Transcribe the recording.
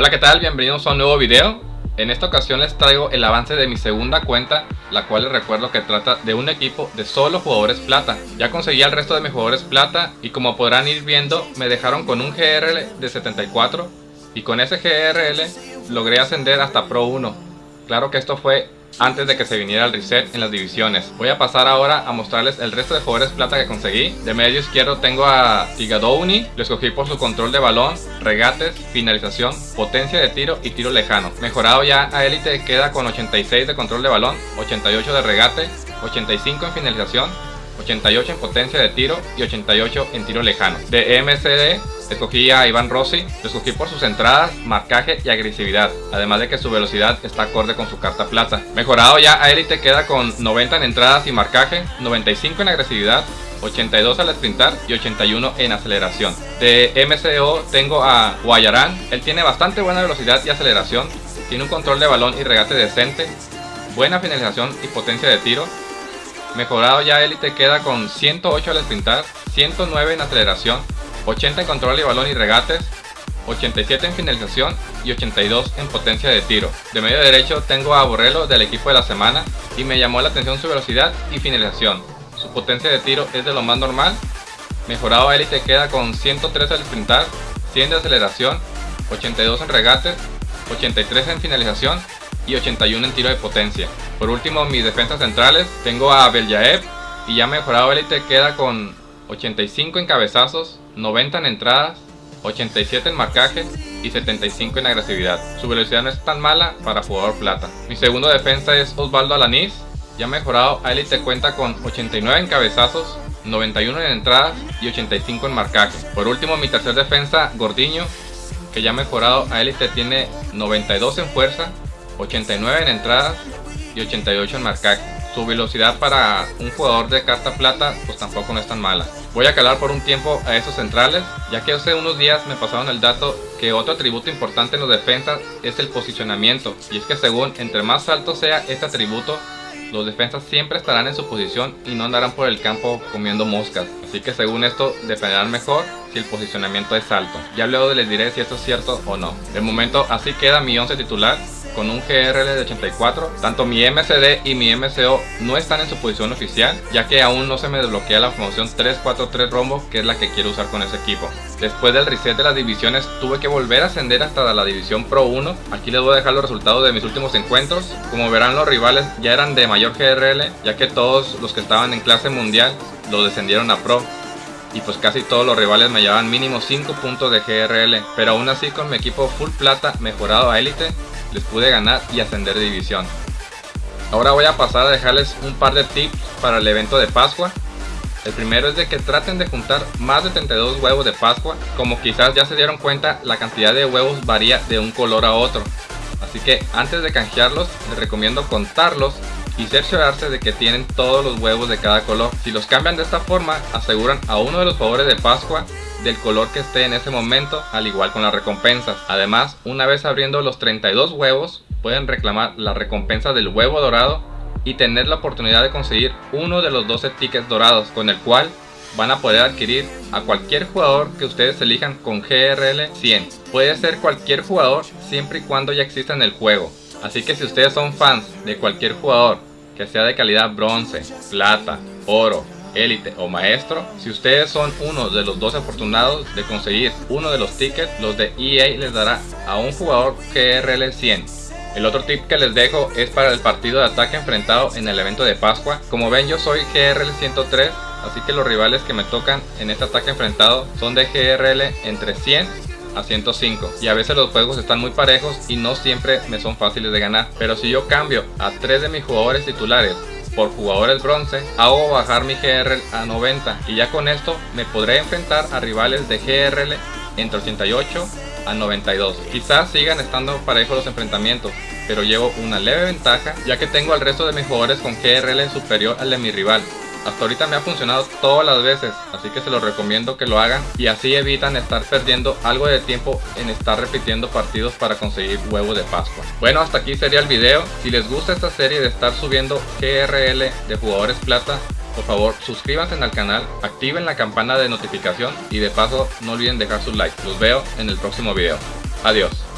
Hola, ¿qué tal? Bienvenidos a un nuevo video. En esta ocasión les traigo el avance de mi segunda cuenta, la cual les recuerdo que trata de un equipo de solo jugadores plata. Ya conseguí al resto de mis jugadores plata y como podrán ir viendo, me dejaron con un GRL de 74 y con ese GRL logré ascender hasta Pro 1. Claro que esto fue antes de que se viniera el reset en las divisiones. Voy a pasar ahora a mostrarles el resto de jugadores plata que conseguí. De medio izquierdo tengo a Tigadouni, lo escogí por su control de balón, regates, finalización, potencia de tiro y tiro lejano. Mejorado ya a élite queda con 86 de control de balón, 88 de regate, 85 en finalización, 88 en potencia de tiro y 88 en tiro lejano. De MCD escogí a Iván Rossi, lo escogí por sus entradas, marcaje y agresividad, además de que su velocidad está acorde con su carta plata. Mejorado ya a élite queda con 90 en entradas y marcaje, 95 en agresividad, 82 al sprintar y 81 en aceleración. De MCO tengo a Guayarán, él tiene bastante buena velocidad y aceleración, tiene un control de balón y regate decente, buena finalización y potencia de tiro, Mejorado ya élite queda con 108 al sprintar, 109 en aceleración, 80 en control de balón y regates, 87 en finalización y 82 en potencia de tiro. De medio derecho tengo a Borrello del equipo de la semana y me llamó la atención su velocidad y finalización. Su potencia de tiro es de lo más normal. Mejorado élite queda con 103 al sprintar, 100 de aceleración, 82 en regates, 83 en finalización y 81 en tiro de potencia. Por último, mis defensas centrales, tengo a Beljaev y ya mejorado élite queda con 85 en cabezazos, 90 en entradas, 87 en marcaje y 75 en agresividad. Su velocidad no es tan mala para jugador plata. Mi segundo defensa es Osvaldo Alaniz, ya mejorado a élite cuenta con 89 en cabezazos, 91 en entradas y 85 en marcaje. Por último, mi tercer defensa, Gordiño, que ya mejorado a élite tiene 92 en fuerza, 89 en entradas y 88 en marcaje. Su velocidad para un jugador de carta plata pues tampoco no es tan mala. Voy a calar por un tiempo a esos centrales, ya que hace unos días me pasaron el dato que otro atributo importante en los defensas es el posicionamiento. Y es que según entre más alto sea este atributo, los defensas siempre estarán en su posición y no andarán por el campo comiendo moscas. Así que según esto defenderán mejor si el posicionamiento es alto. Ya luego les diré si esto es cierto o no. De momento así queda mi 11 titular con un GRL de 84. Tanto mi MCD y mi MCO no están en su posición oficial, ya que aún no se me desbloquea la promoción 343 Rombo, que es la que quiero usar con ese equipo. Después del reset de las divisiones, tuve que volver a ascender hasta la división Pro 1. Aquí les voy a dejar los resultados de mis últimos encuentros. Como verán, los rivales ya eran de mayor GRL, ya que todos los que estaban en clase mundial lo descendieron a Pro y pues casi todos los rivales me llevaban mínimo 5 puntos de GRL, pero aún así con mi equipo full plata mejorado a élite les pude ganar y ascender de división. Ahora voy a pasar a dejarles un par de tips para el evento de Pascua. El primero es de que traten de juntar más de 32 huevos de Pascua. Como quizás ya se dieron cuenta, la cantidad de huevos varía de un color a otro. Así que antes de canjearlos, les recomiendo contarlos y cerciorarse de que tienen todos los huevos de cada color. Si los cambian de esta forma, aseguran a uno de los favores de Pascua del color que esté en ese momento, al igual con las recompensas. Además, una vez abriendo los 32 huevos, pueden reclamar la recompensa del huevo dorado y tener la oportunidad de conseguir uno de los 12 tickets dorados, con el cual van a poder adquirir a cualquier jugador que ustedes elijan con GRL 100. Puede ser cualquier jugador siempre y cuando ya exista en el juego. Así que si ustedes son fans de cualquier jugador que sea de calidad bronce, plata, oro, élite o maestro. Si ustedes son uno de los dos afortunados de conseguir uno de los tickets, los de EA les dará a un jugador GRL 100. El otro tip que les dejo es para el partido de ataque enfrentado en el evento de Pascua. Como ven yo soy GRL 103, así que los rivales que me tocan en este ataque enfrentado son de GRL entre 100 a 105 y a veces los juegos están muy parejos y no siempre me son fáciles de ganar pero si yo cambio a tres de mis jugadores titulares por jugadores bronce, hago bajar mi GRL a 90 y ya con esto me podré enfrentar a rivales de GRL entre 88 a 92. Quizás sigan estando parejos los enfrentamientos, pero llevo una leve ventaja ya que tengo al resto de mis jugadores con GRL superior al de mi rival. Hasta ahorita me ha funcionado todas las veces, así que se los recomiendo que lo hagan y así evitan estar perdiendo algo de tiempo en estar repitiendo partidos para conseguir huevos de Pascua. Bueno, hasta aquí sería el video. Si les gusta esta serie de estar subiendo GRL de jugadores plata, por favor suscríbanse al canal, activen la campana de notificación y de paso no olviden dejar su like. Los veo en el próximo video. Adiós.